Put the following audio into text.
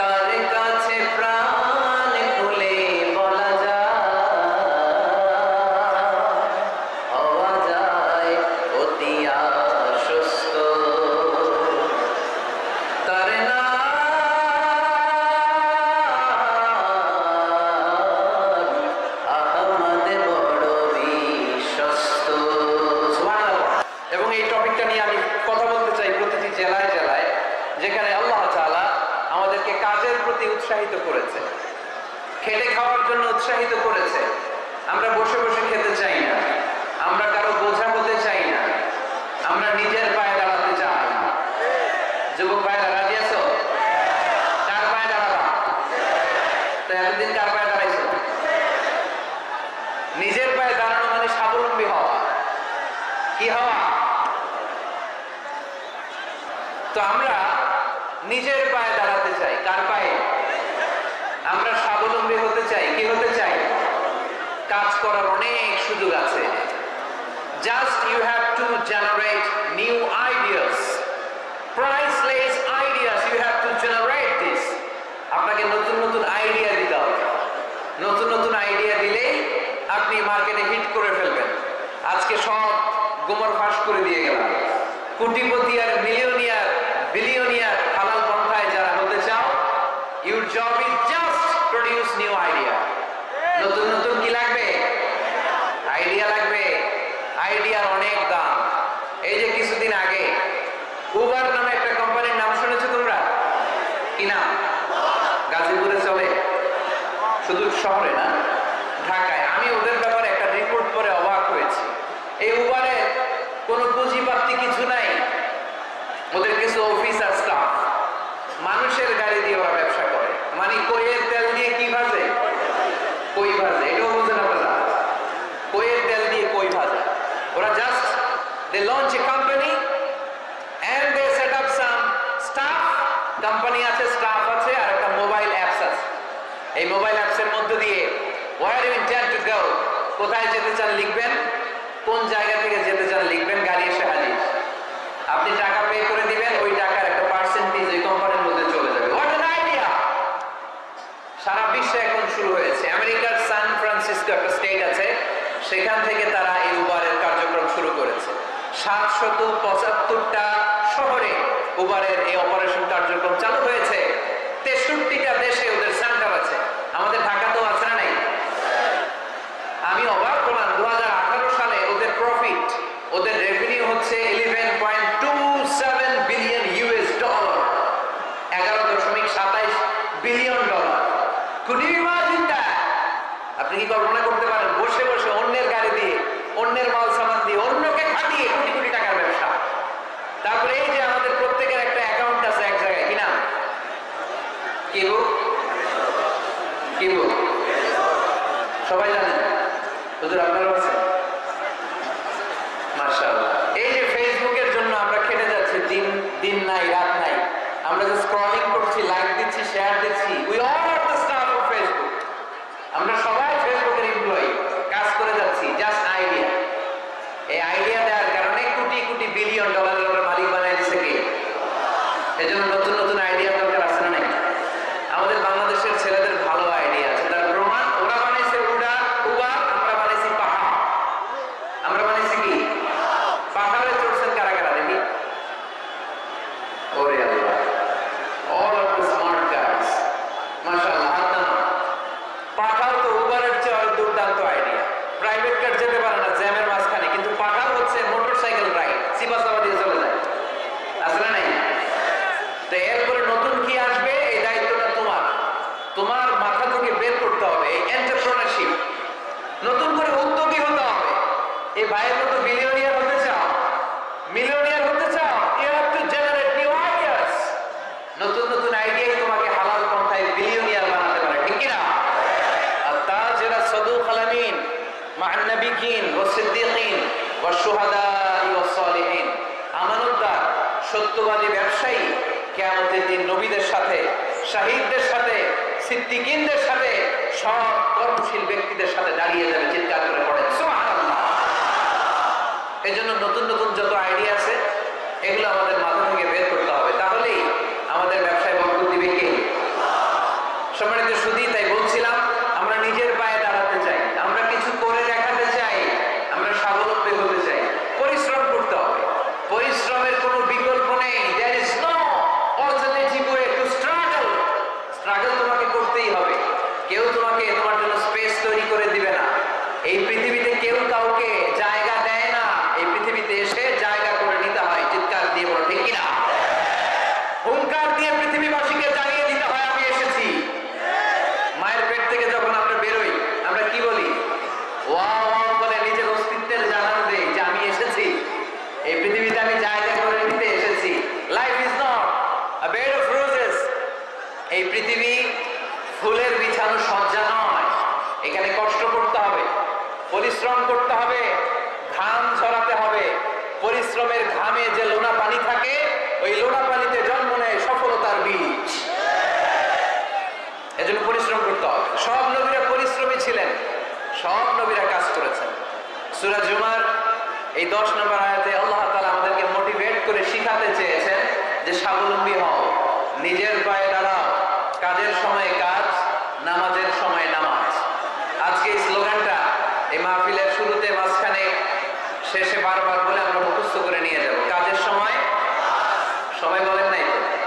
Rica. উৎসাহিত করেছে। খেটে খাওয়ার জন্য উৎসাহিত করেছে। আমরা বসে বসে খেতে চাই না। আমরা কারও বোঝা হতে চাই না। আমরা নিজের পায়ে দাঁড়াতে চাই না। যুবক ভাইরা, রাজি আছো? কার পায়ে দাঁড়াবা? তো এতদিন কার পায়ে দাঁড়াইছো? নিজের পায়ে দাঁড়ানো মানে স্বাবলম্বী হওয়া। কি হওয়া? তো আমরা নিজের পায়ে দাঁড়াতে চাই। কার পায়ে? আমরা স্বাবলম্বী হতে চাই। কি হতে চাই? কাজ করার অনেক সুযোগ আছে। Just you have to generate new ideas priceless ideas you have to generate this আপনাকে নতুন নতুন আইডিয়া দিতে হবে। নতুন নতুন আইডিয়া দিলেই আপনি মার্কেটে হিট করে ফেলবেন। আজকে সব গোমর ফাঁস করে দিয়ে গেলাম। কোটিপতি আর মিলিয়নিয়ার আইডিয়া নতুন নতুন কি লাগবে? আইডিয়া লাগবে। আইডিয়ার অনেক দাম। এই যে কিছুদিন আগে উবার নামে একটা কোম্পানির নাম শুনেছো তোমরা? কি নাম? গাজীপুরে চলে। শুধু শহরে না, ঢাকায়। আমি ওদের ব্যাপারে একটা রিপোর্ট পরে অবাক হয়েছি এই উবারে কোনো পুঁজিপাতি কিছু নাই ওদের কিছু অফিস আর স্টাফ মানুষের গাড়ি দিয়ে ওরা ব্যবসা করে মানে কইয়ের তেল দিয়ে কি ভাজে কই ভাজে এটাও বুঝেন আপনারা কইয়ের তেল দিয়ে কই ভাজে ওরা just they launch a company and they set up some staff company আছে স্টাফ আছে, আর একটা মোবাইল অ্যাপস আছে। এই মোবাইল অ্যাপসের মধ্য দিয়ে where you intend to go কোথায় যেতে চান লিখবেন? কোন জায়গা থেকে যেতে চান লিখবেন? গাড়ি এসে হাজির। আপনি টাকা পে করে দিবেন, ওই টাকার একটা পার্সেন্টেজ ওই কোম্পানির মধ্যে চলে যাবে। হোয়াট অ্যান আইডিয়া সারা বিশ্বে এখন শুরু হয়েছে। আমেরিকার সান ফ্রান্সিসকো একটা স্টেট আছে। সেখান থেকে তারা এই উবারের কার্যক্রম শুরু করেছে। সাতশত পঁচাত্তরটা শহরে উবারের এই অপারেশন কার্যক্রম চালু হয়েছে। তেষট্টিটা দেশে ওদের সেন্টার আছে। আমাদের ঢাকাতেও আছে না নাই? আমি অবাক করলাম দু সালে ওদের প্রফিট ওদের রেভিনিউ হচ্ছে eleven point two seven billion US dollar এগারো দশমিক সাতাইশ বিলিয়ন ডলার আপনি কি কল্পনা করতে পারেন? বসে বসে অন্যের গাড়ি দিয়ে, অন্যের মাল দিয়ে কোটি কোটি টাকার ব্যবসা। তারপরে এই যে আমাদের প্রত্যেকের একটা অ্যাকাউন্ট আছে এক জায়গায়, কি কি বুক কি বুক সবাই জানেন? হুজুর আপনারাও আছেন? মাশাআল্লাহ। এই যে ফেসবুকের জন্য আমরা খেটে যাচ্ছি, দিন দিন নাই, রাত নাই। আমরা যে স্ক্রলিং করছি লাইক দিচ্ছি শেয়ার দিচ্ছি we all are the staff of Facebook আমরা সবাই ফেসবুকের এমপ্লয়ি কাজ করে যাচ্ছি জাস্ট আইডিয়া এই আইডিয়া দেওয়ার কারণে কোটি কোটি বিলিয়ন ডলারের মালিক বানাই দিছে কি? এজন্য নতুন সত্যবাদী ব্যবসায়ী, কেয়ামতের দিন নবীদের সাথে, শাহিদদের সাথে, সিদ্দিকিনদের সাথে, সব কর্মশীল ব্যক্তিদের সাথে দাঁড়িয়ে যাবে, চিৎকার করে পড়েন সুবহানাল্লাহ। এজন্য নতুন নতুন যত আইডিয়া আছে, এগুলো আমাদের মাথা থেকে বের করতে হবে। তাহলেই আমাদের ব্যবসায় বরকত দিবে কে? সম্মানিত শুধু তাই বলছিলাম, আমরা নিজের পায়ে এই পৃথিবীতে কেউ কাউকে জায়গা দেয় না। এই পৃথিবীতে এসে জায়গা করে নিতে হয়, চিৎকার দিয়ে বলো, ঠিক কিনা? হুঙ্কার দিয়ে পৃথিবীবাসীকে জানিয়ে দিতে হয়, আমি এসেছি। মায়ের পেট থেকে যখন আমরা বেরোই, আমরা কি বলি? ওয়া পরিশ্রম করতে হবে, ঘাম ঝরাতে হবে। পরিশ্রমের ঘামে যে লোনা পানি থাকে, ওই লোনা পানিতে জন্ম নেয় সফলতার বীজ। এজন্য পরিশ্রম করতে হবে। সব নবীরা পরিশ্রমী ছিলেন, সব নবীরা কাজ করেছেন। সুরাজ জুমার এই দশ নম্বর আয়াতে আল্লাহ তালা আমাদেরকে মোটিভেট করে শিখাতে চেয়েছেন যে স্বাবলম্বী হও, নিজের পায়ে দাঁড়াও কাজের সময় কাজ নামাজের সময় নামাজ আজকে এই স্লোগানটা এই মাহফিলের শুরুতে মাঝখানে শেষে বারবার বলে আমরা মুখস্থ করে নিয়ে যাব। কাজের সময়? সবাই বলেন নাই তো?